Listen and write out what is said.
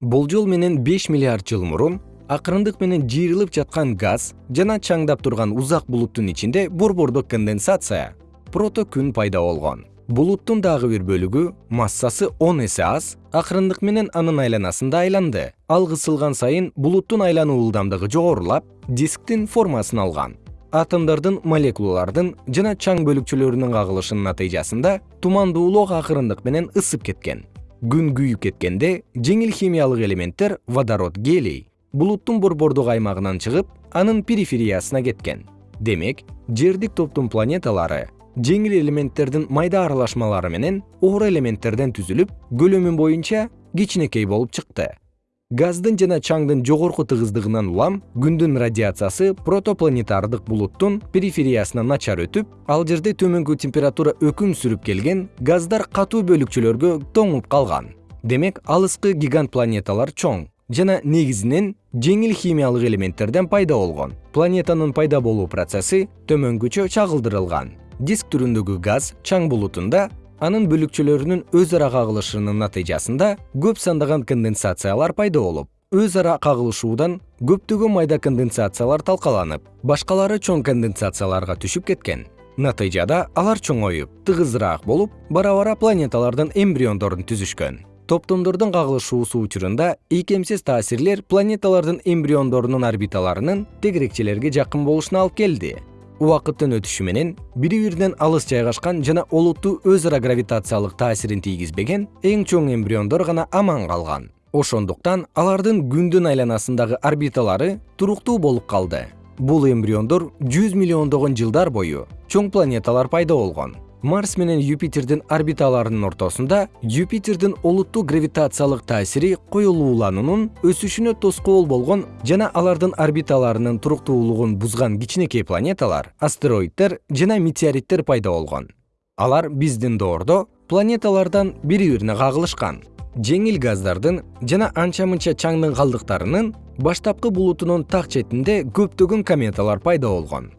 болжол менен беш миллиард жыл мурун акырындык менен жыйрылып жаткан газ жана чаңдап турган узак булуттун ичинде борбордук конденсация прото күн пайда болгон. Булуттун дагы бир бөлүгү массасы он эсе аз акырындык менен анын айланасында айланды. Ал кысылган сайын булуттун айлануу ылдамдыгы жогорулап дисктин формасын алган. Атомдордун молекулалардын жана чаң бөлүкчөлөрүнүн кагылышынын натыйжасында тумандуулук акырындык менен ысып кеткен күн күйүп кеткенде жеңил химиялык элементтер водород гелий булуттун борбордук аймагынан чыгып анын перифериясына кеткен. Демек жердик топтун планеталары жеңил элементтердин майда аралашмалары менен оор элементтерден түзүлүп көлөмү боюнча кичинекей болуп чыкты газдын жана чаңдын жогорку тыгыздыгынан улам күндүн радиациясы протопланетардык булуттун перифериясына начар өтүп ал жерде төмөнкү температура өкүм сүрүп келген газдар катуу бөлүкчөлөргө тоңуп калган. Демек алыскы гигант планеталар чоң жана негизинен жеңил химиялык элементтерден пайда болгон. Планетанын пайда болуу процесси төмөнгүчө чагылдырылган. Диск түрүндөгү газ чаң булутунда анын бөлүкчөлөрүнүн өз ара кагылышынын натыйжасында көп сандаган конденсациялар пайда болуп өз ара кагылышуудан көптөгөн майда конденсациялар талкаланып башкалары чоң конденсацияларга түшүп кеткен. Натыйжада алар чоңоюп тыгызыраак болуп бара бара планеталардын эмбриондорун түзүшкөн. Топтомдордун кагылышуусу учурунда ийкемсиз таасирлер планеталардын эмбриондорунун орбиталарынын тегерекчелерге жакын болушуна алып келди убакыттын өтүшү менен бири биринен алыс жайгашкан жана олуттуу өз ара гравитациялык таасирин тийгизбеген эң чоң эмбриондор гана аман калган. Ошондуктан алардын күндүн айланасындагы орбиталары туруктуу болуп калды. Бул эмбриондор жүз миллиондогон жылдар бою чоң планеталар пайда болгон марс менен юпитердин орбиталарынын ортосунда юпитердин олуттуу гравитациялык таасири коюлуулануунун өсүшүнө тоскоол болгон жана алардын орбиталарынын туруктуулугун бузган кичинекей планеталар астероиддер жана метеориттер пайда болгон. Алар биздин доордо планеталардан бири бирине кагылышкан. Жеңил газдардын жана анча мынча чаңдын калдыктарынын баштапкы булутунун так четинде көптөгөн кометалар пайда болгон